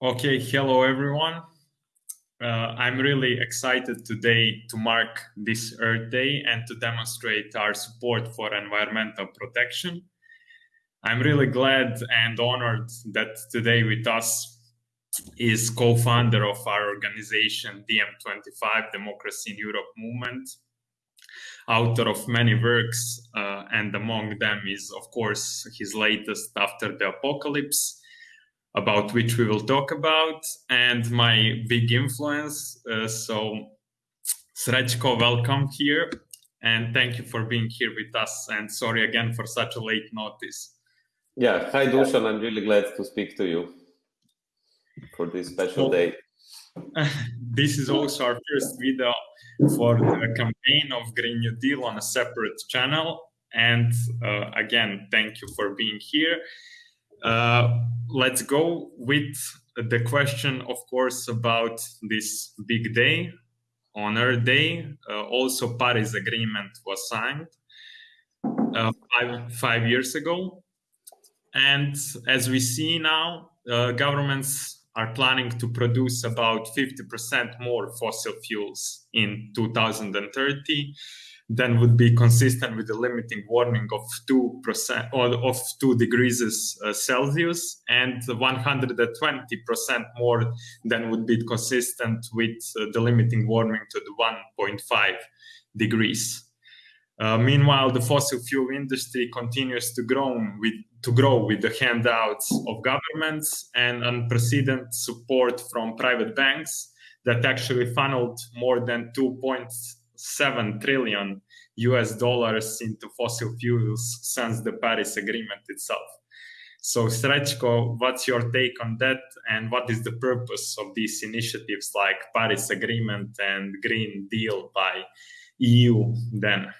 Okay, hello everyone. Uh, I'm really excited today to mark this Earth Day and to demonstrate our support for environmental protection. I'm really glad and honored that today with us is co-founder of our organization DiEM25 Democracy in Europe movement, author of many works, uh, and among them is of course his latest After the Apocalypse, about which we will talk about, and my big influence. Uh, so, Srećko, welcome here, and thank you for being here with us. And sorry again for such a late notice. Yeah, hi Dusan, I'm really glad to speak to you for this special day. this is also our first video for the campaign of Green New Deal on a separate channel. And uh, again, thank you for being here. Uh, let's go with the question, of course, about this big day on Earth Day. Uh, also, Paris Agreement was signed uh, five, five years ago. And as we see now, uh, governments are planning to produce about 50% more fossil fuels in 2030 then would be consistent with the limiting warming of 2% or of 2 degrees uh, Celsius and 120% more than would be consistent with uh, the limiting warming to the 1.5 degrees. Uh, meanwhile, the fossil fuel industry continues to grow with to grow with the handouts of governments and unprecedented support from private banks that actually funneled more than 2. 7 trillion US dollars into fossil fuels since the Paris Agreement itself. So, Srećko, what's your take on that, and what is the purpose of these initiatives like Paris Agreement and Green Deal by EU then?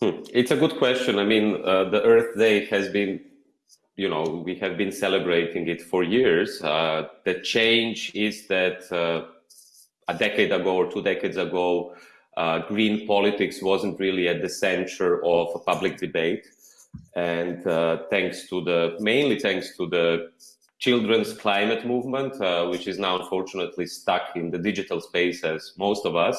Hmm. It's a good question. I mean, uh, the Earth Day has been, you know, we have been celebrating it for years. Uh, the change is that uh, a decade ago or two decades ago, uh, green politics wasn't really at the center of a public debate. And uh, thanks to the, mainly thanks to the children's climate movement, uh, which is now unfortunately stuck in the digital space as most of us,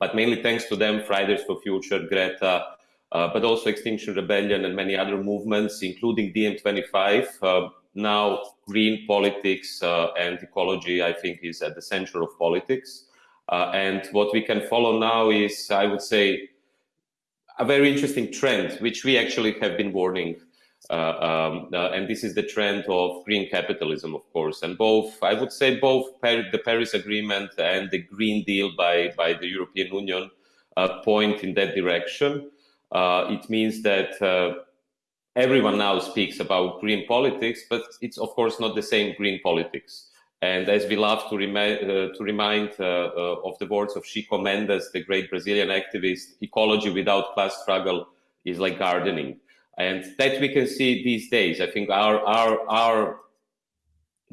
but mainly thanks to them, Fridays for Future, Greta, uh, but also Extinction Rebellion and many other movements, including DiEM25. Uh, now, green politics uh, and ecology, I think, is at the center of politics. Uh, and what we can follow now is, I would say, a very interesting trend, which we actually have been warning. Uh, um, uh, and this is the trend of green capitalism, of course. And both, I would say, both the Paris Agreement and the Green Deal by, by the European Union point in that direction. It means that everyone now speaks about green politics, but it's, of course, not the same green politics. And as we love to, remi uh, to remind uh, uh, of the words of Chico Mendes, the great Brazilian activist, ecology without class struggle is like gardening. And that we can see these days. I think our, our, our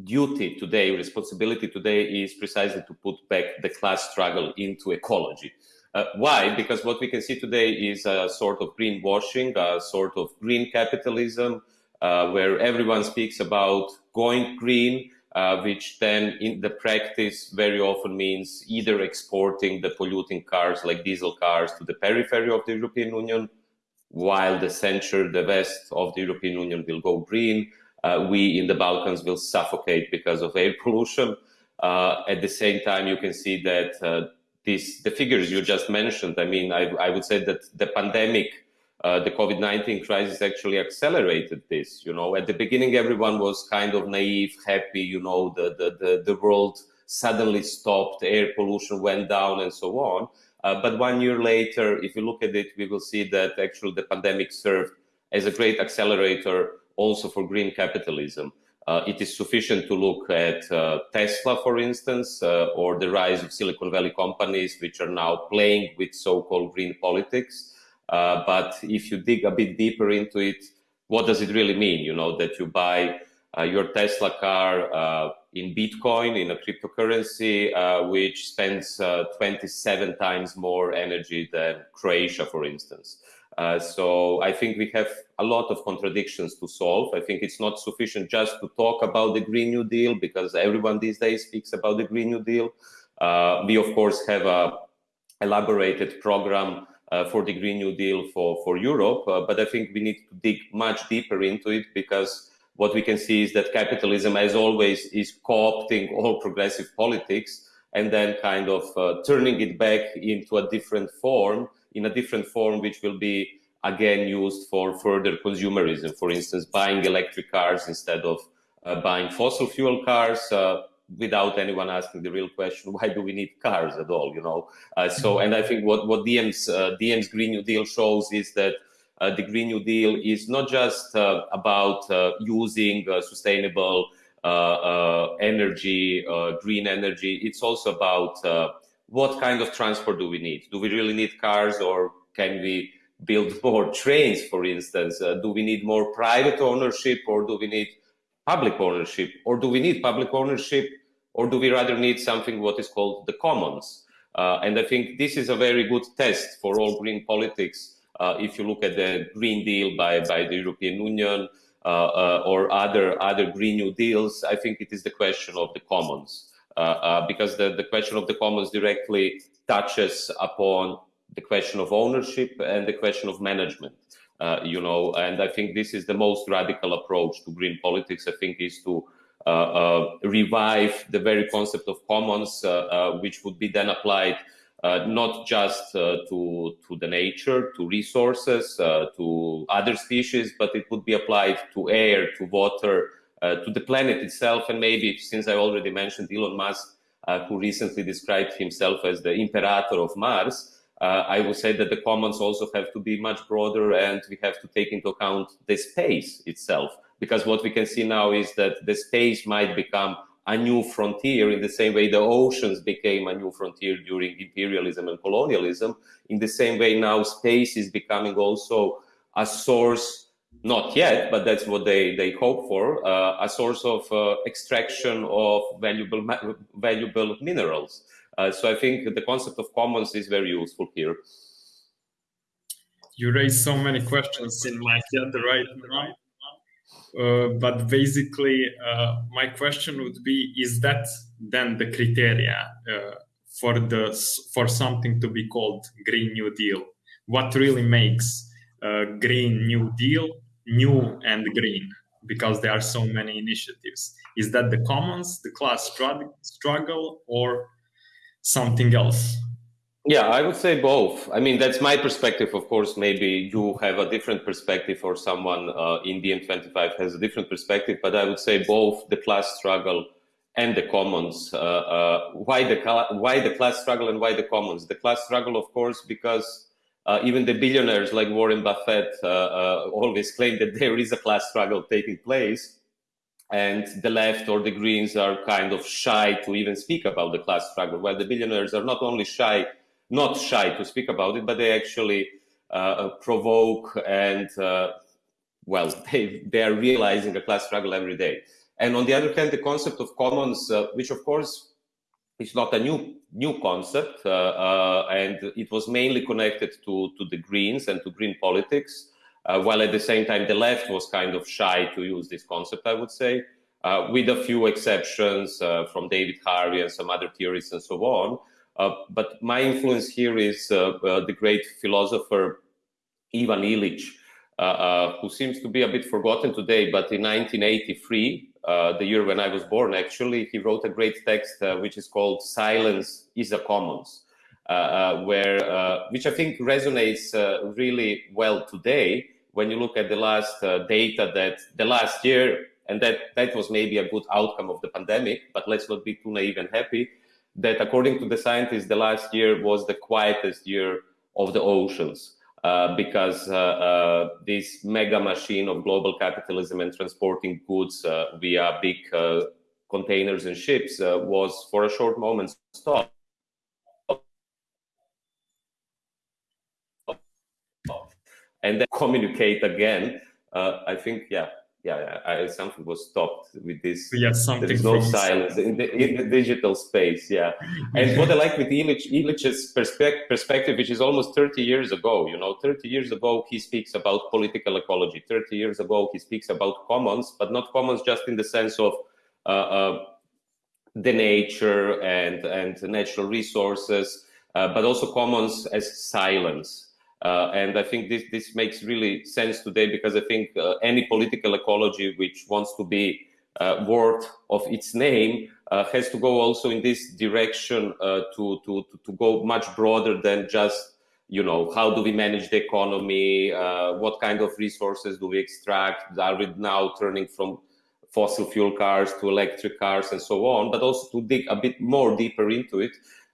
duty today, responsibility today is precisely to put back the class struggle into ecology. Uh, why? Because what we can see today is a sort of greenwashing, a sort of green capitalism, uh, where everyone speaks about going green, uh, which then in the practice very often means either exporting the polluting cars like diesel cars to the periphery of the European Union, while the center, the west of the European Union will go green. Uh, we in the Balkans will suffocate because of air pollution. Uh, at the same time, you can see that uh, this, the figures you just mentioned, I mean, I, I would say that the pandemic uh, the COVID-19 crisis actually accelerated this. You know, at the beginning, everyone was kind of naive, happy, you know, the, the, the, the world suddenly stopped, air pollution went down and so on. Uh, but one year later, if you look at it, we will see that actually the pandemic served as a great accelerator also for green capitalism. Uh, it is sufficient to look at uh, Tesla, for instance, uh, or the rise of Silicon Valley companies, which are now playing with so-called green politics. Uh, but if you dig a bit deeper into it, what does it really mean? You know, that you buy uh, your Tesla car uh, in Bitcoin, in a cryptocurrency, uh, which spends uh, 27 times more energy than Croatia, for instance. Uh, so I think we have a lot of contradictions to solve. I think it's not sufficient just to talk about the Green New Deal because everyone these days speaks about the Green New Deal. Uh, we of course have a elaborated program for the Green New Deal for, for Europe, uh, but I think we need to dig much deeper into it because what we can see is that capitalism, as always, is co-opting all progressive politics and then kind of uh, turning it back into a different form in a different form, which will be again used for further consumerism. For instance, buying electric cars instead of uh, buying fossil fuel cars uh, without anyone asking the real question, why do we need cars at all? You know. Uh, so, and I think what what DiEM's uh, DiEM's Green New Deal shows is that. Uh, the Green New Deal is not just uh, about using sustainable energy, green energy. It's also about what kind of transport do we need? Do we really need cars or can we build more trains, for instance? Uh, do we need more private ownership or do we need public ownership? Or do we need public ownership or do we rather need something what is called the commons? Uh, and I think this is a very good test for all green politics. Uh, if you look at the Green Deal by, by the European Union uh, uh, or other, other Green New Deals, I think it is the question of the commons. Uh, uh, because the, the question of the commons directly touches upon the question of ownership and the question of management. You know, and I think this is the most radical approach to green politics. I think is to revive the very concept of commons, uh, which would be then applied not just to to the nature, to resources, to other species, but it would be applied to air, to water, uh, to the planet itself. And maybe since I already mentioned Elon Musk, uh, who recently described himself as the imperator of Mars, uh, I would say that the commons also have to be much broader and we have to take into account the space itself. Because what we can see now is that the space might become a new frontier in the same way the oceans became a new frontier during imperialism and colonialism. In the same way now space is becoming also a source not yet, but that's what they, they hope for, uh, a source of uh, extraction of valuable, valuable minerals. Uh, so I think the concept of commons is very useful here. You raise so many questions in my head right now. Uh, but basically, uh, my question would be: Is that then the criteria uh, for the for something to be called Green New Deal? What really makes Green New Deal new and green? Because there are so many initiatives. Is that the commons the class struggle or something else yeah i would say both i mean that's my perspective of course maybe you have a different perspective or someone uh, in DiEM25 has a different perspective but i would say both the class struggle and the commons uh, uh, why the why the class struggle and why the commons the class struggle of course because uh, even the billionaires like Warren Buffett uh, uh, always claim that there is a class struggle taking place. And the left or the Greens are kind of shy to even speak about the class struggle, while the billionaires are not only shy, not shy to speak about it, but they actually uh, provoke and, uh, well, they, they are realizing a class struggle every day. And on the other hand, the concept of commons, uh, which of course it's not a new new concept, uh, uh, and it was mainly connected to to the Greens and to green politics. Uh, while at the same time, the left was kind of shy to use this concept, I would say, with a few exceptions from David Harvey and some other theorists and so on. But my influence here is the great philosopher Ivan Illich, uh, uh, who seems to be a bit forgotten today, but in 1983, uh, the year when I was born, actually, he wrote a great text uh, which is called "Silence is a Commons," uh, uh where uh, which I think resonates really well today when you look at the last data that the last year, and that that was maybe a good outcome of the pandemic. But let's not be too naive and happy. That according to the scientists, the last year was the quietest year of the oceans. Uh, because uh, uh, this mega machine of global capitalism and transporting goods uh, via big uh, containers and ships was for a short moment stopped. And then communicate again. I think, yeah, yeah, I, something was stopped with this. Yeah, something. There is no silence in the, in the, digital space. Yeah, and what I like with Illich, Illich's perspective, perspective, which is almost 30 years ago. You know, 30 years ago he speaks about political ecology. 30 years ago he speaks about commons, but not commons just in the sense of uh, uh, the nature and and natural resources, uh, but also commons as silence uh, and I think this, this makes really sense today because I think uh, any political ecology which wants to be uh, worth of its name uh, has to go also in this direction uh, to, to, to go much broader than just, you know, how do we manage the economy? Uh, what kind of resources do we extract? Are we now turning from fossil fuel cars to electric cars and so on, but also to dig a bit more deeper into it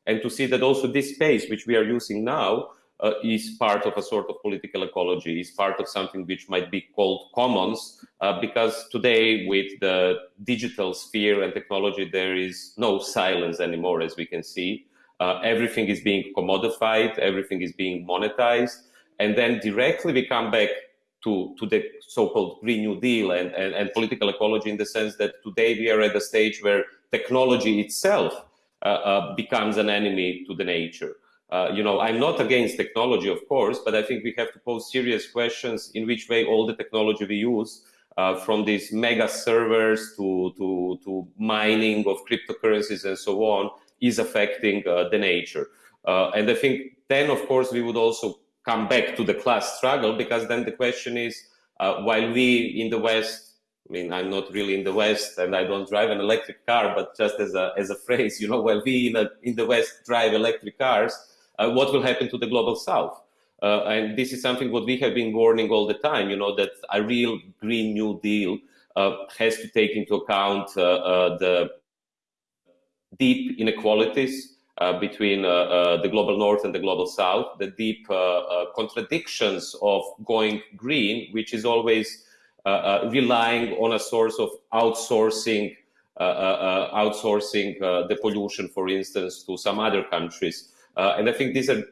and to see that also this space which we are using now uh, is part of a sort of political ecology, is part of something which might be called commons, uh, because today with the digital sphere and technology, there is no silence anymore, as we can see. Uh, everything is being commodified, everything is being monetized, and then directly we come back to, to the so-called Green New Deal and, and, and, political ecology in the sense that today we are at a stage where technology itself uh, uh, becomes an enemy to the nature. Uh, you know, I'm not against technology, of course, but I think we have to pose serious questions in which way all the technology we use, uh, from these mega servers to, to, to mining of cryptocurrencies and so on, is affecting uh, the nature. Uh, and I think then, of course, we would also come back to the class struggle because then the question is, uh, while we in the West I mean, I'm not really in the West and I don't drive an electric car, but just as a, as a phrase, you know, while we in, a, in the West drive electric cars, Uh, what will happen to the global south. Uh, and this is something what we have been warning all the time, you know, that a real Green New Deal uh, has to take into account uh, uh, the deep inequalities uh, between uh, uh, the global north and the global south, the deep contradictions of going green, which is always relying on a source of outsourcing, outsourcing the pollution, for instance, to some other countries. Uh, and I think these are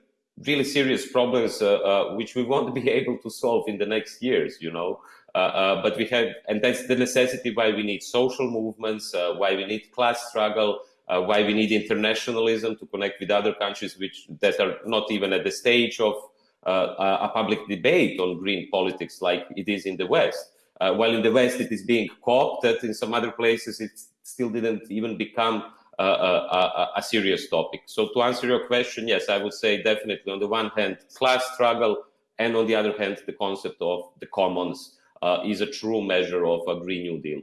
really serious problems uh, uh, which we won't be able to solve in the next years, you know. but we have, and that's the necessity why we need social movements, why we need class struggle, uh, why we need internationalism to connect with other countries which that are not even at the stage of uh, a public debate on green politics like it is in the West. Uh, while in the West it is being co-opted, in some other places it still didn't even become a, serious topic. So to answer your question, yes, I would say definitely on the one hand, class struggle, and on the other hand, the concept of the commons uh, is a true measure of a Green New Deal.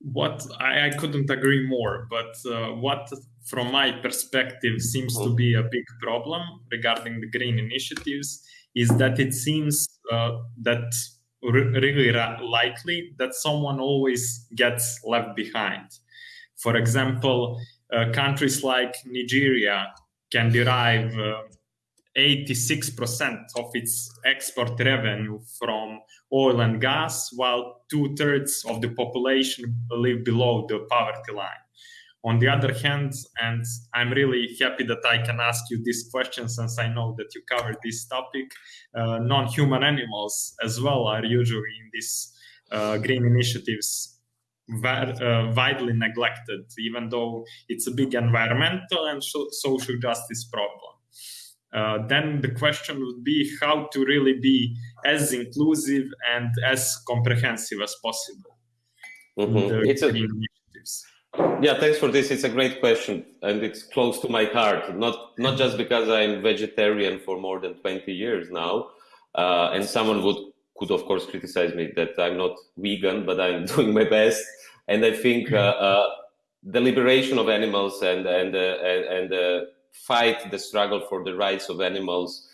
What I, I couldn't agree more, but uh, what from my perspective seems to be a big problem regarding the green initiatives is that it seems uh, that really likely that someone always gets left behind for example, uh, countries like Nigeria can derive uh, 86% of its export revenue from oil and gas, while two thirds of the population live below the poverty line. On the other hand, and I'm really happy that I can ask you this question since I know that you covered this topic, uh, non human animals as well are usually in these uh, green initiatives uh, widely neglected, even though it's a big environmental and social justice problem. Uh, then the question would be how to really be as inclusive and as comprehensive as possible. Mm-hmm. It's a, yeah, thanks for this. It's a great question, and it's close to my heart. Not not just because I'm vegetarian for more than 20 years now, uh, and someone would could of course criticize me that I'm not vegan, but I'm doing my best. And I think uh, uh, the liberation of animals and and uh, and, and fight, the struggle for the rights of animals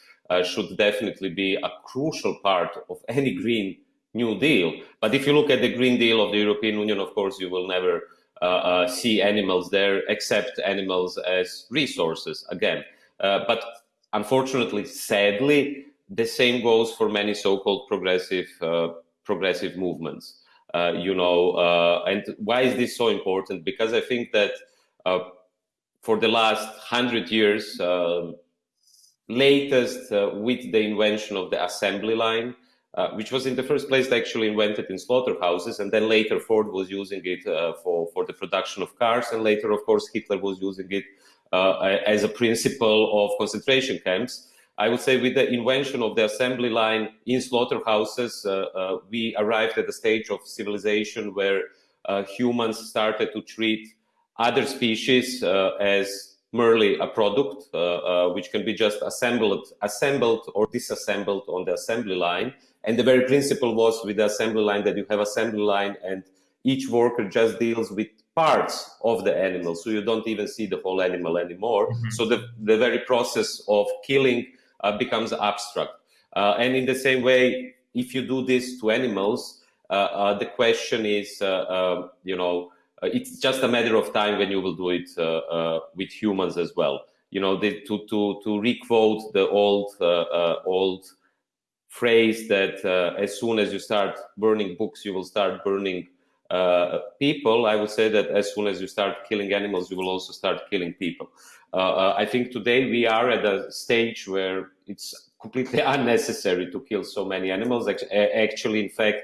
should definitely be a crucial part of any green New Deal. But if you look at the Green Deal of the European Union, of course, you will never uh, uh, see animals there except animals as resources again. Uh, but unfortunately, sadly, the same goes for many so-called progressive progressive movements. Uh, you know, uh, and why is this so important? Because I think that uh, for the last hundred years, latest with the invention of the assembly line, uh, which was in the first place actually invented in slaughterhouses, and then later Ford was using it uh, for, for the production of cars, and later, of course, Hitler was using it uh, as a principle of concentration camps. I would say with the invention of the assembly line in slaughterhouses, uh, uh, we arrived at a stage of civilization where uh, humans started to treat other species as merely a product, which can be just assembled, assembled or disassembled on the assembly line. And the very principle was with the assembly line that you have assembly line and each worker just deals with parts of the animal. So you don't even see the whole animal anymore. Mm -hmm. So the, the very process of killing uh, becomes abstract. Uh, and in the same way, if you do this to animals, uh, the question is, um, you know, it's just a matter of time when you will do it with humans as well. You know, the, to to to requote the old old phrase that uh, as soon as you start burning books, you will start burning uh, people. I would say that as soon as you start killing animals, you will also start killing people. Uh, uh, I think today we are at a stage where it's completely unnecessary to kill so many animals. Actually, in fact,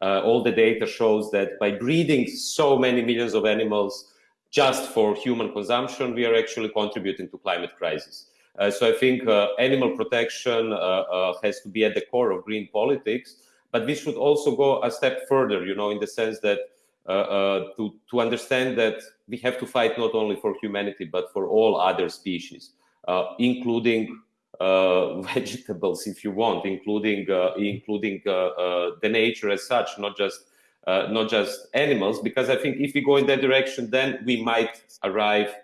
uh, all the data shows that by breeding so many millions of animals just for human consumption, we are actually contributing to climate crisis. Uh, so I think uh, animal protection uh, has to be at the core of green politics, but we should also go a step further, you know, in the sense that to, to understand that we have to fight not only for humanity, but for all other species, uh, including uh, vegetables, if you want, including uh, including uh, uh, the nature as such, not just uh, not just animals. Because I think if we go in that direction, then we might arrive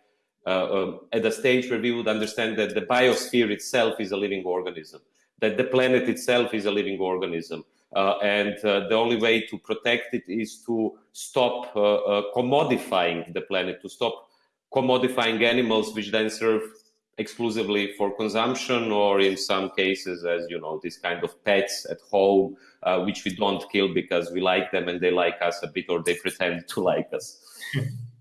um, at a stage where we would understand that the biosphere itself is a living organism, that the planet itself is a living organism, and uh, the only way to protect it is to stop uh, commodifying the planet, to stop commodifying animals which then serve exclusively for consumption or in some cases as you know this kind of pets at home uh, which we don't kill because we like them and they like us a bit or they pretend to like us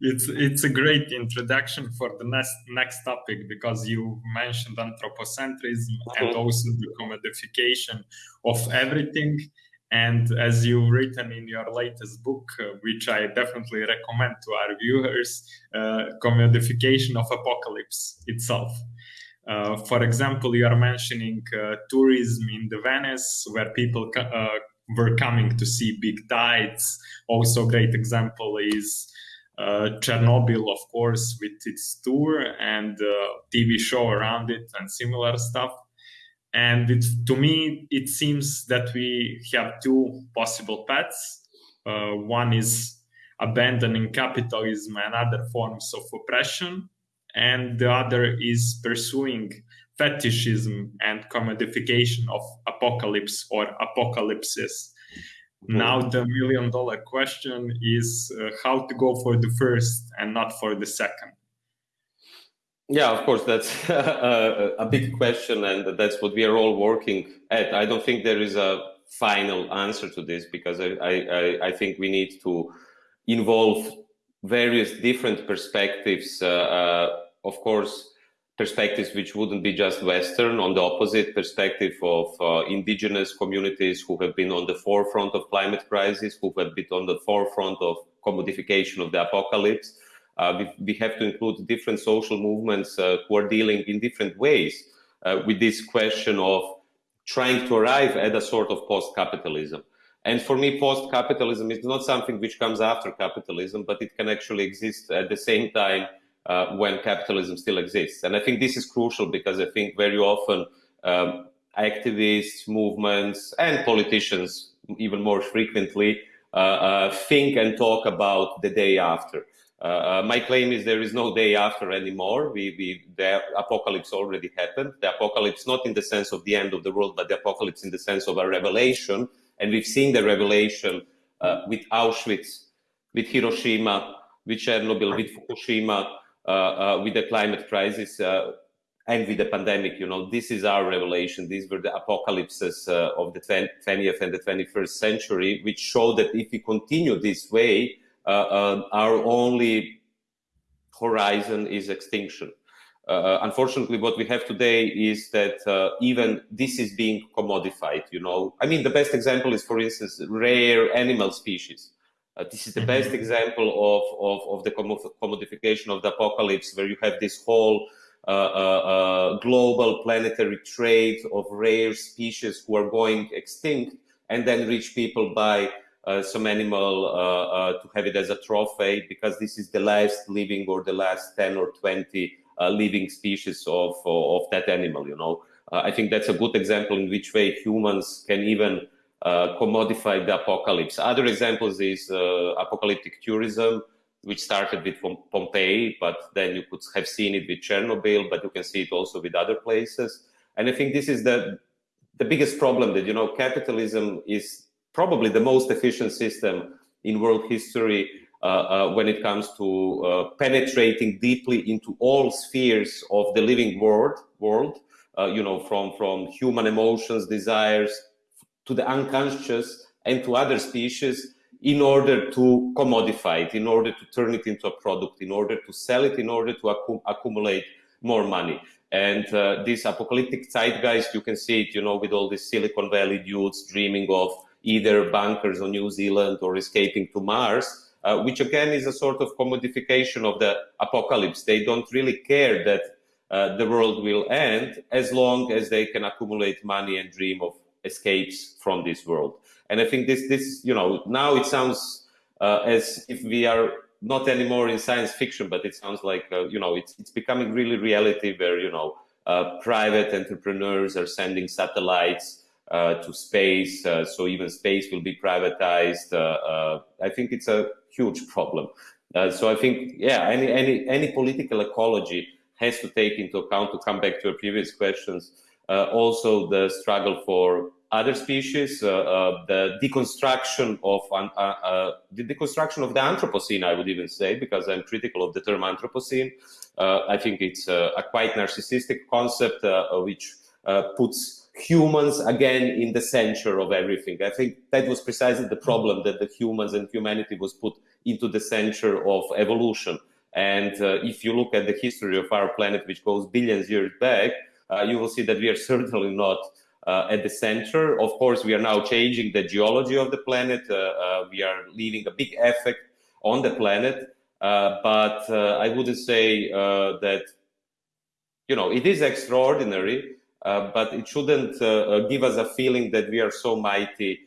it's it's a great introduction for the next next topic because you mentioned anthropocentrism mm-hmm. and also the commodification of everything. And as you've written in your latest book uh, which i definitely recommend to our viewers uh, commodification of apocalypse itself. Uh, for example you are mentioning uh, tourism in the venice where people uh, were coming to see big tides. Also great example is uh, Chernobyl, of course, with its tour and uh, TV show around it and similar stuff. And it, to me, it seems that we have two possible paths. Uh, one is abandoning capitalism and other forms of oppression, and the other is pursuing fetishism and commodification of apocalypse or apocalypses now the million dollar question is uh, how to go for the first and not for the second. Yeah, of course, that's a, a big question, and that's what we are all working at. I don't think there is a final answer to this because I, I, I think we need to involve various different perspectives. Uh, uh, of course, perspectives which wouldn't be just Western, on the opposite perspective of uh, indigenous communities who have been on the forefront of climate crisis, who have been on the forefront of commodification of the apocalypse. Uh, we, we, have to include different social movements uh, who are dealing in different ways uh, with this question of trying to arrive at a sort of post-capitalism. And for me, post-capitalism is not something which comes after capitalism, but it can actually exist at the same time uh, when capitalism still exists. And I think this is crucial because I think very often um, activists, movements, and politicians, even more frequently, uh, uh, think and talk about the day after. Uh, uh, my claim is there is no day after anymore. We, we, the apocalypse already happened. The apocalypse, not in the sense of the end of the world, but the apocalypse in the sense of a revelation. And we've seen the revelation uh, with Auschwitz, with Hiroshima, with Chernobyl, with Fukushima, with the climate crisis uh, and with the pandemic, you know, this is our revelation. These were the apocalypses of the 20th and the 21st century, which show that if we continue this way, our only horizon is extinction. uh, unfortunately, what we have today is that uh, even this is being commodified. You know, I mean, the best example is, for instance, rare animal species. Uh, this is the best mm-hmm. example of, of, of the commodification of the apocalypse, where you have this whole uh, uh, uh, global planetary trade of rare species who are going extinct, and then rich people buy some animal to have it as a trophy because this is the last living or the last 10 or 20 uh, living species of, of that animal, you know. Uh, I think that's a good example in which way humans can even uh, commodify the apocalypse. Other examples is apocalyptic tourism, which started with Pompeii, but then you could have seen it with Chernobyl, but you can see it also with other places. And I think this is the the biggest problem that you know capitalism is probably the most efficient system in world history uh, uh, when it comes to uh, penetrating deeply into all spheres of the living world, world you know, from, from human emotions, desires, to the unconscious and to other species in order to commodify it, in order to turn it into a product, in order to sell it, in order to accu accumulate more money. And uh, this apocalyptic zeitgeist, you can see it, you know, with all these Silicon Valley dudes dreaming of either bunkers on New Zealand or escaping to Mars uh, which again is a sort of commodification of the apocalypse. They don't really care that uh, the world will end as long as they can accumulate money and dream of escapes from this world. And I think this, this you know, now it sounds uh, as if we are not anymore in science fiction, but it sounds like, uh, you know, it's, it's becoming really reality where, you know, uh, private entrepreneurs are sending satellites uh, to space, uh, so even space will be privatized. Uh, I think it's a huge problem. so I think, yeah, any, any, any political ecology has to take into account, to come back to your previous questions, also the struggle for other species, uh, uh, the deconstruction of uh, the deconstruction of the Anthropocene, I would even say, because I'm critical of the term Anthropocene. I think it's a, quite narcissistic concept which puts humans again in the center of everything. I think that was precisely the problem that the humans and humanity was put into the center of evolution. And uh, if you look at the history of our planet, which goes billions years back, uh, you will see that we are certainly not uh, at the center. Of course, we are now changing the geology of the planet. Uh, uh, we are leaving a big effect on the planet. Uh, but I wouldn't say that, you know, it is extraordinary uh, but it shouldn't uh, uh, give us a feeling that we are so mighty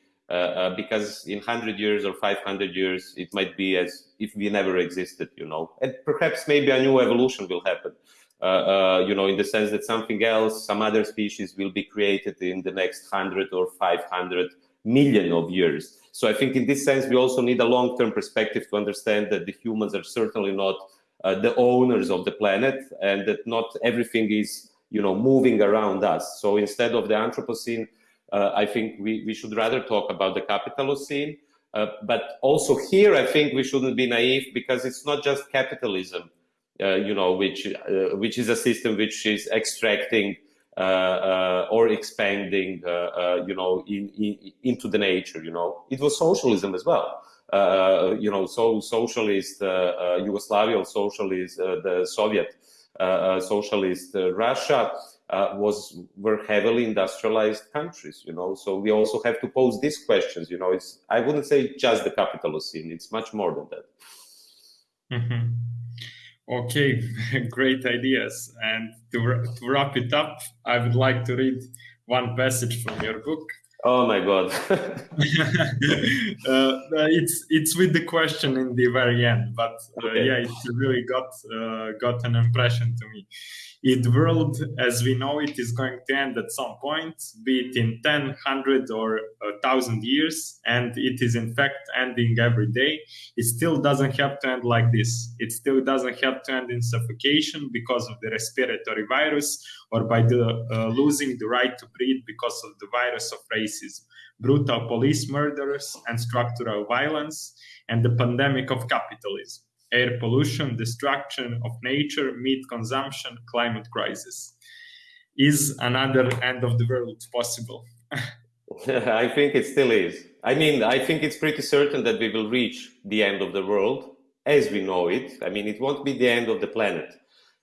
because in 100 years or 500 years, it might be as if we never existed, you know. And perhaps maybe a new evolution will happen. Uh, uh, you know, in the sense that something else, some other species will be created in the next 100 or 500 million of years. So I think in this sense, we also need a long-term perspective to understand that the humans are certainly not uh, the owners of the planet and that not everything is you know, moving around us. So instead of the Anthropocene, uh, I think we, we should rather talk about the Capitalocene. Uh, but also here, I think we shouldn't be naive because it's not just capitalism, you know, which uh, which is a system which is extracting uh, uh, or expanding, you know, in, in, into the nature. You know, it was socialism as well. you know, so socialist Yugoslavia, socialist the Soviet uh, uh, socialist uh, Russia was were heavily industrialized countries. You know, so we also have to pose these questions. You know, it's I wouldn't say just the Capitalocene; it's much more than that. Mm-hmm. Okay, great ideas. And to, to wrap it up, I would like to read one passage from your book. Oh my god! uh, it's it's with the question in the very end, but uh, okay. yeah, it really got uh, got an impression to me. The world as we know it is going to end at some point, be it in 10, 100 or a 1,000 years, and it is in fact ending every day. It still doesn't have to end like this. It still doesn't have to end in suffocation because of the respiratory virus or by the uh, losing the right to breathe because of the virus of racism, brutal police murders and structural violence, and the pandemic of capitalism air pollution, destruction of nature, meat consumption, climate crisis. Is another end of the world possible? I think it still is. I mean, I think it's pretty certain that we will reach the end of the world as we know it. I mean, it won't be the end of the planet.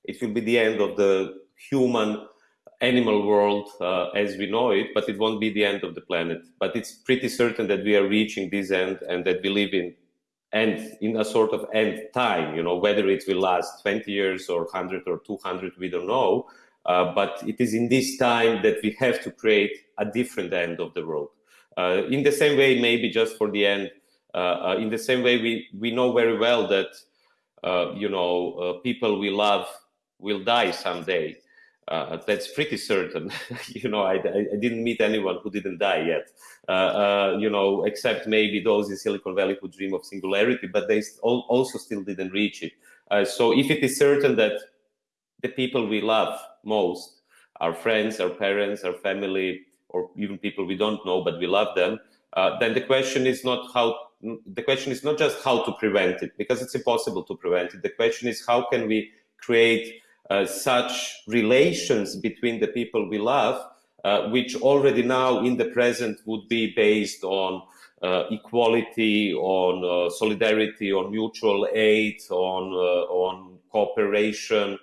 it will be the end of the human animal world uh, as we know it, but it won't be the end of the planet. But it's pretty certain that we are reaching this end and that we live in and in a sort of end time, you know, whether it will last 20 years or 100 or 200, we don't know. Uh, but it is in this time that we have to create a different end of the world. Uh, in the same way, maybe just for the end, uh, uh in the same way, we, we know very well that, uh, you know, people we love will die someday. Uh, that's pretty certain. you know, I, I, didn't meet anyone who didn't die yet. Uh, uh, you know, except maybe those in Silicon Valley who dream of singularity, but they also still didn't reach it. Uh, so if it is certain that the people we love most, our friends, our parents, our family, or even people we don't know but we love them, uh, then the question is not how. The question is not just how to prevent it, because it's impossible to prevent it. The question is how can we create uh, such relations between the people we love, uh, which already now in the present would be based on uh, equality, on uh, solidarity, on mutual aid, on uh, on cooperation,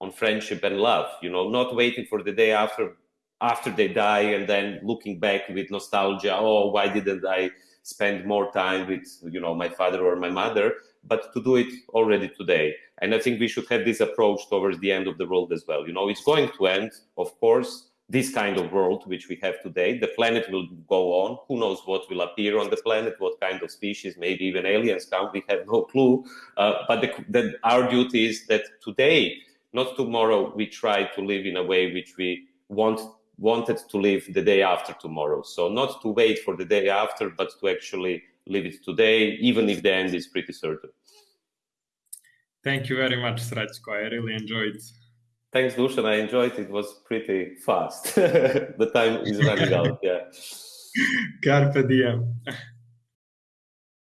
on friendship and love. You know, not waiting for the day after after they die and then looking back with nostalgia. Oh, why didn't I spend more time with you know my father or my mother? But to do it already today and I think we should have this approach towards the end of the world as well. You know, it's going to end, of course, this kind of world which we have today. The planet will go on. Who knows what will appear on the planet, what kind of species, maybe even aliens come. We have no clue. Uh, but the, the, our duty is that today, not tomorrow, we try to live in a way which we want wanted to live the day after tomorrow. So not to wait for the day after, but to actually live it today, even if the end is pretty certain. Thank you very much, Srećko. I really enjoyed. Thanks, Dusan. I enjoyed it. It was pretty fast. the time is running out. Yeah. Carpe diem.